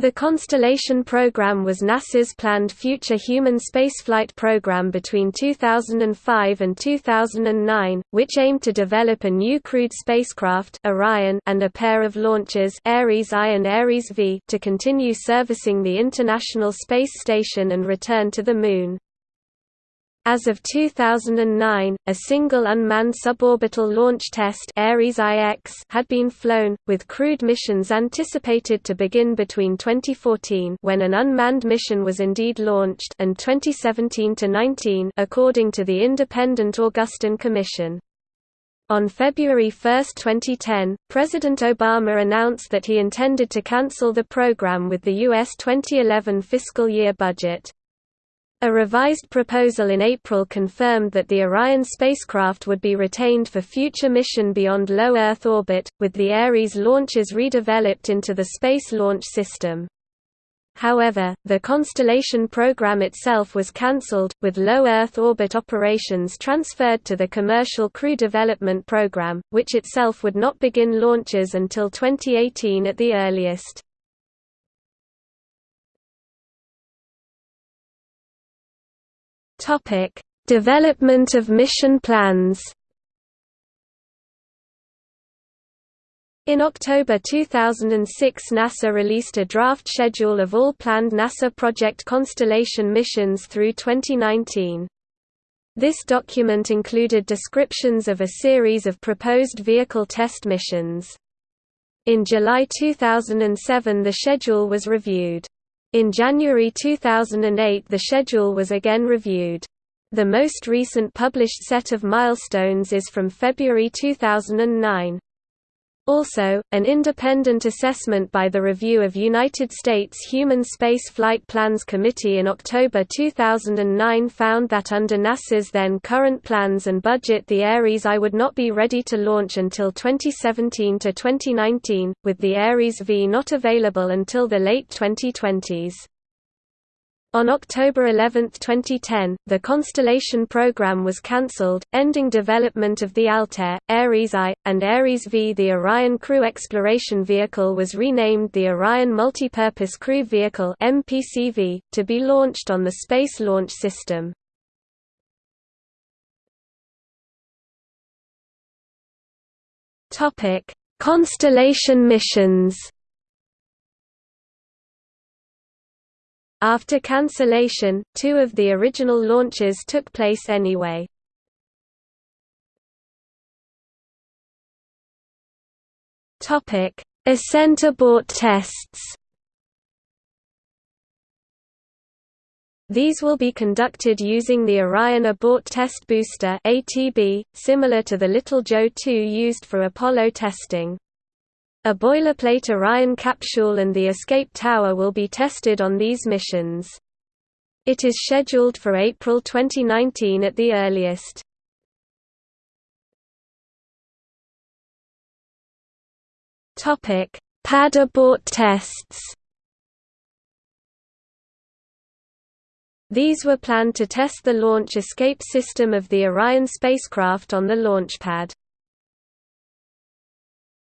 The Constellation program was NASA's planned future human spaceflight program between 2005 and 2009, which aimed to develop a new crewed spacecraft Orion and a pair of launchers Ares I and Ares V to continue servicing the International Space Station and return to the Moon. As of 2009, a single unmanned suborbital launch test Ares IX had been flown, with crewed missions anticipated to begin between 2014 when an unmanned mission was indeed launched and 2017-19 according to the independent Augustine Commission. On February 1, 2010, President Obama announced that he intended to cancel the program with the U.S. 2011 fiscal year budget. A revised proposal in April confirmed that the Orion spacecraft would be retained for future mission beyond low Earth orbit, with the Ares launches redeveloped into the Space Launch System. However, the Constellation program itself was cancelled, with low Earth orbit operations transferred to the Commercial Crew Development Program, which itself would not begin launches until 2018 at the earliest. Topic: Development of mission plans. In October 2006 NASA released a draft schedule of all planned NASA Project Constellation missions through 2019. This document included descriptions of a series of proposed vehicle test missions. In July 2007 the schedule was reviewed. In January 2008 the schedule was again reviewed. The most recent published set of milestones is from February 2009. Also, an independent assessment by the Review of United States Human Space Flight Plans Committee in October 2009 found that under NASA's then current plans and budget the Ares I would not be ready to launch until 2017 to 2019, with the Ares V not available until the late 2020s. On October 11, 2010, the Constellation program was cancelled, ending development of the Altair, Ares I, and Ares V. The Orion Crew Exploration Vehicle was renamed the Orion Multipurpose Crew Vehicle (MPCV) to be launched on the Space Launch System. Constellation missions. After cancellation, two of the original launches took place anyway. Topic: Ascent abort tests. These will be conducted using the Orion Abort Test Booster (ATB), similar to the Little Joe 2 used for Apollo testing. A boilerplate Orion capsule and the escape tower will be tested on these missions. It is scheduled for April 2019 at the earliest. Topic: Pad abort tests. These were planned to test the launch escape system of the Orion spacecraft on the launch pad.